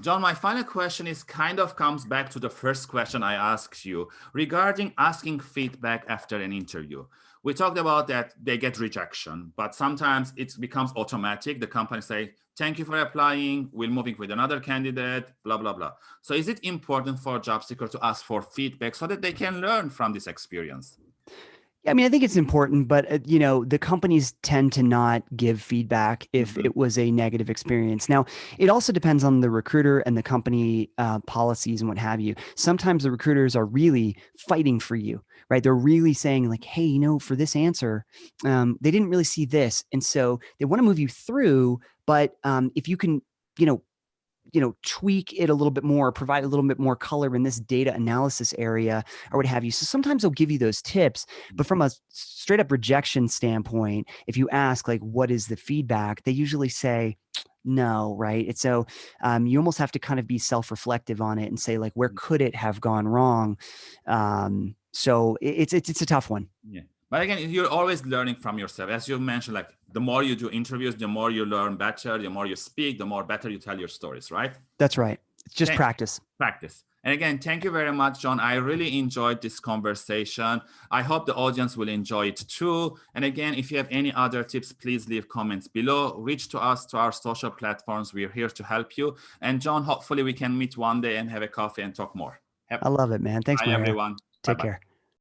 John, my final question is kind of comes back to the first question I asked you regarding asking feedback after an interview. We talked about that they get rejection, but sometimes it becomes automatic. The company say, thank you for applying, we're moving with another candidate, blah, blah, blah. So is it important for a job seeker to ask for feedback so that they can learn from this experience? I mean, I think it's important, but uh, you know, the companies tend to not give feedback if mm -hmm. it was a negative experience. Now, it also depends on the recruiter and the company uh, policies and what have you. Sometimes the recruiters are really fighting for you, right? They're really saying like, "Hey, you know, for this answer, um, they didn't really see this," and so they want to move you through. But um, if you can, you know, you know, tweak it a little bit more, provide a little bit more color in this data analysis area or what have you. So sometimes they'll give you those tips, but from a straight up rejection standpoint, if you ask like, what is the feedback? They usually say, no, right? And so um, you almost have to kind of be self-reflective on it and say like, where mm. could it have gone wrong? Um, so it's, it's, it's a tough one. But again, you're always learning from yourself. As you mentioned, like the more you do interviews, the more you learn better, the more you speak, the more better you tell your stories, right? That's right. It's just thank, practice. Practice. And again, thank you very much, John. I really enjoyed this conversation. I hope the audience will enjoy it too. And again, if you have any other tips, please leave comments below. Reach to us to our social platforms. We're here to help you. And John, hopefully we can meet one day and have a coffee and talk more. Have I love it, man. Thanks, Bye, everyone. Take bye -bye. care.